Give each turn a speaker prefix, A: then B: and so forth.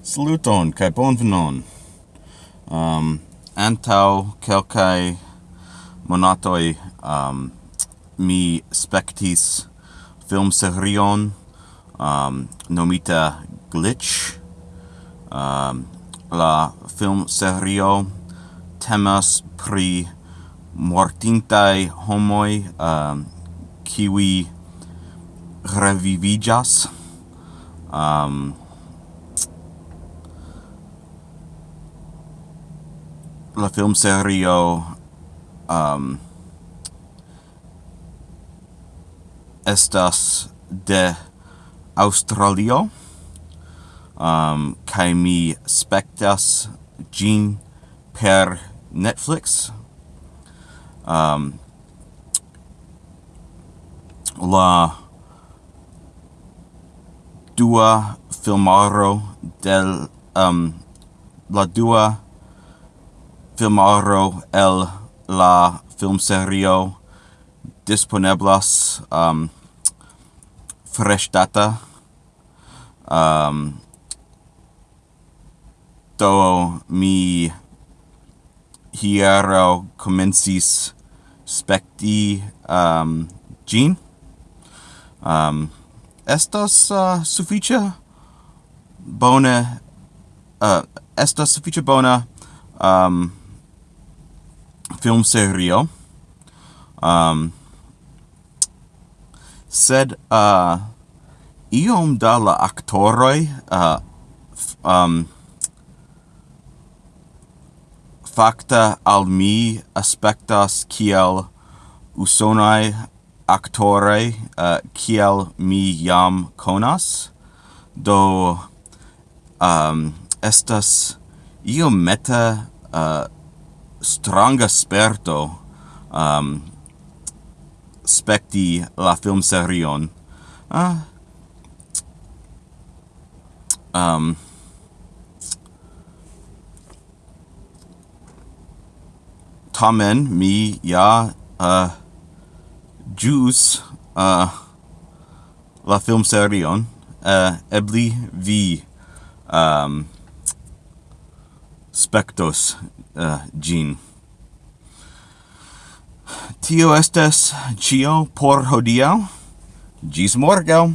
A: Saluton kaj bonvenon. Um antau kelkai monatoi um mi spectis film serion um nomita Glitch. Um la film serio temas pri mortintai homoi um kiwi revivigas um la film serio um, estas de Australio. Um, kai mi spectas gin per Netflix. Um, la dua filmaro del um, la dua filmaro el la film serio disponeblas um, fresh data. Um, do mi hiero comencis specti um, gene um, estas uh, suffice bona uh, estas suffice bona um, film serio. Um, sed uh, iom da la actoroi uh, um, facta al mi aspectas kiel usonai actore uh, kiel mi jam conas do um, estas io meta uh, stranga sperto um, specti la film serion uh, ah. um. Tamen mi ja uh, jus uh, la film serion uh, ebli vi um, spectos uh, gin. Tio estes cio por hodiau. Gis morgau!